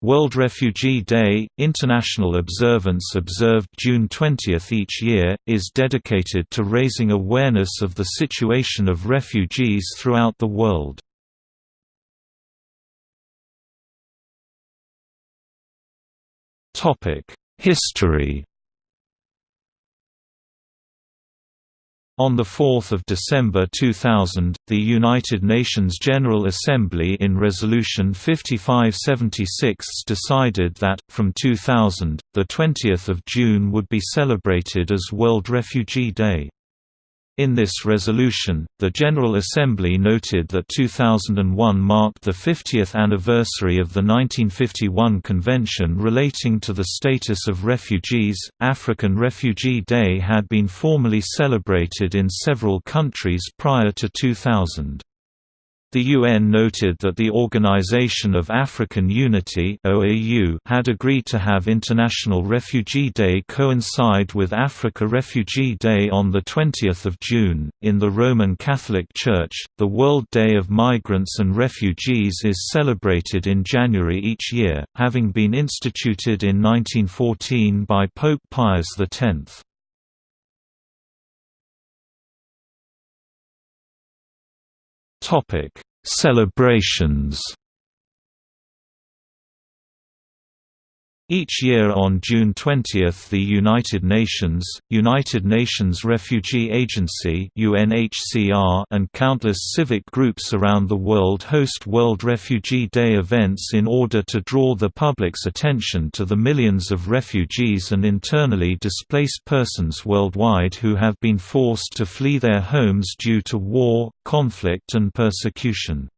World Refugee Day, international observance observed June 20 each year, is dedicated to raising awareness of the situation of refugees throughout the world. History On 4 December 2000, the United Nations General Assembly in Resolution 5576 decided that, from 2000, 20 June would be celebrated as World Refugee Day. In this resolution, the General Assembly noted that 2001 marked the 50th anniversary of the 1951 Convention relating to the status of refugees. African Refugee Day had been formally celebrated in several countries prior to 2000. The UN noted that the Organization of African Unity (OAU) had agreed to have International Refugee Day coincide with Africa Refugee Day on the 20th of June. In the Roman Catholic Church, the World Day of Migrants and Refugees is celebrated in January each year, having been instituted in 1914 by Pope Pius X. Topic: Celebrations Each year on June 20 the United Nations, United Nations Refugee Agency UNHCR and countless civic groups around the world host World Refugee Day events in order to draw the public's attention to the millions of refugees and internally displaced persons worldwide who have been forced to flee their homes due to war, conflict and persecution.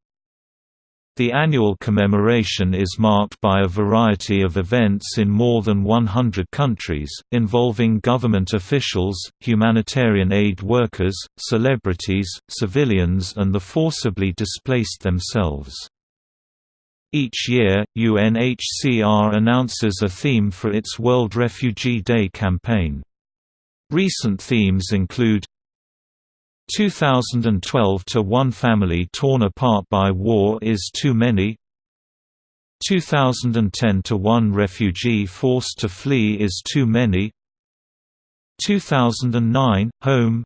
The annual commemoration is marked by a variety of events in more than 100 countries, involving government officials, humanitarian aid workers, celebrities, civilians and the forcibly displaced themselves. Each year, UNHCR announces a theme for its World Refugee Day campaign. Recent themes include 2012 to one family torn apart by war is too many. 2010 to one refugee forced to flee is too many. 2009 home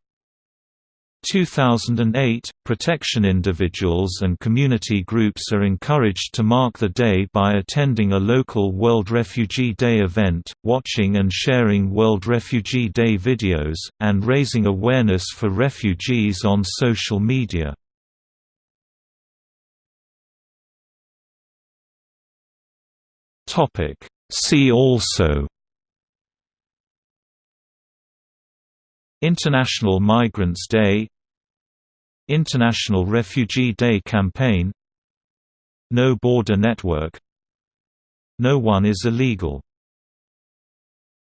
2008, protection individuals and community groups are encouraged to mark the day by attending a local World Refugee Day event, watching and sharing World Refugee Day videos, and raising awareness for refugees on social media. See also International Migrants Day International Refugee Day Campaign. No Border Network. No one is illegal